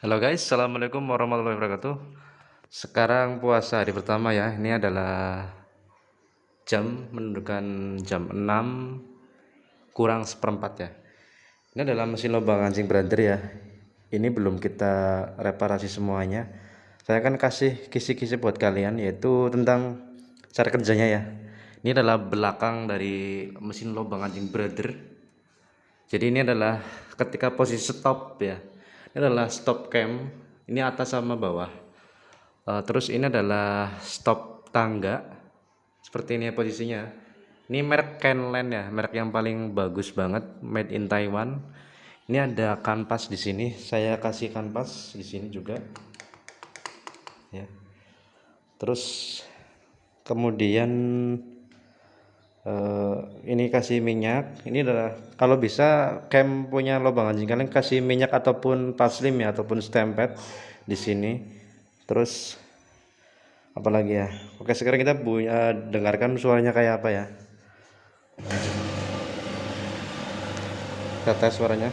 Halo guys, Assalamualaikum warahmatullahi wabarakatuh. Sekarang puasa hari pertama ya. Ini adalah jam menunjukkan jam 6 kurang seperempat ya. Ini adalah mesin lubang anjing brother ya. Ini belum kita reparasi semuanya. Saya akan kasih kisi-kisi buat kalian Yaitu tentang cara kerjanya ya. Ini adalah belakang dari mesin lubang anjing brother Jadi ini adalah ketika posisi stop ya ini adalah stop cam. Ini atas sama bawah. Uh, terus ini adalah stop tangga. Seperti ini ya posisinya. Ini merek Kenland ya merek yang paling bagus banget made in Taiwan. Ini ada kanvas di sini. Saya kasih kanvas di sini juga. Ya. Terus kemudian uh, ini kasih minyak. Ini adalah kalau bisa cam punya lubang anjing kalian kasih minyak ataupun paslim ya ataupun stempet di sini. Terus apalagi ya? Oke sekarang kita punya dengarkan suaranya kayak apa ya? Kita tes suaranya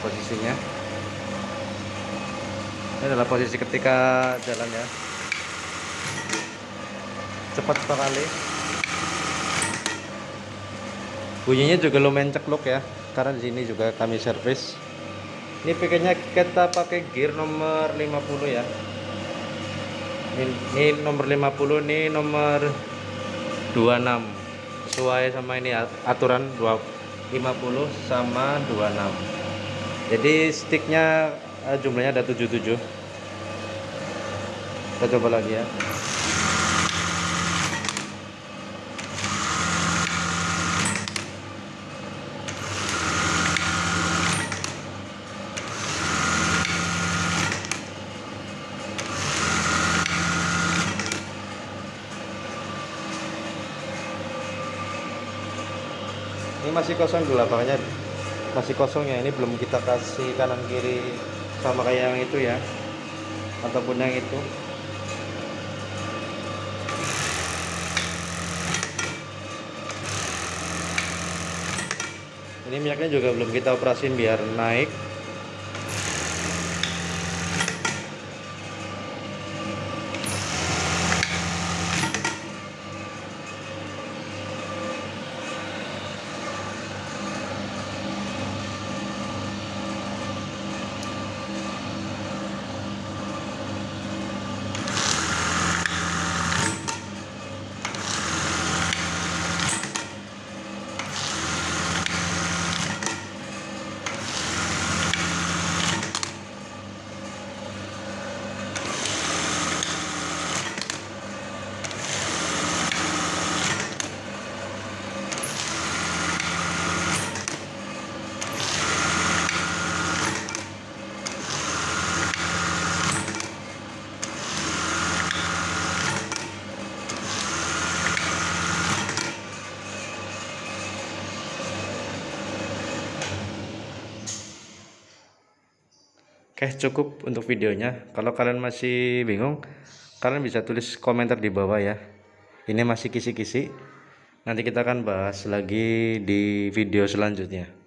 posisinya. Ini adalah posisi ketika jalan ya. Cepat sekali. Bunyinya juga lumayan cekluk ya karena di sini juga kami servis. Ini pakainya kita pakai gear nomor 50 ya. Ini, ini nomor 50 ini nomor 26 sesuai sama ini aturan 50 sama 26 jadi sticknya uh, jumlahnya ada 77 kita coba lagi ya. Ini masih kosong dulu lapangannya masih kosong ya ini belum kita kasih kanan kiri sama kayak yang itu ya. Ataupun yang itu. Ini minyaknya juga belum kita operasin biar naik Oke cukup untuk videonya. Kalau kalian masih bingung kalian bisa tulis komentar di bawah ya. Ini masih kisi-kisi. Nanti kita akan bahas lagi di video selanjutnya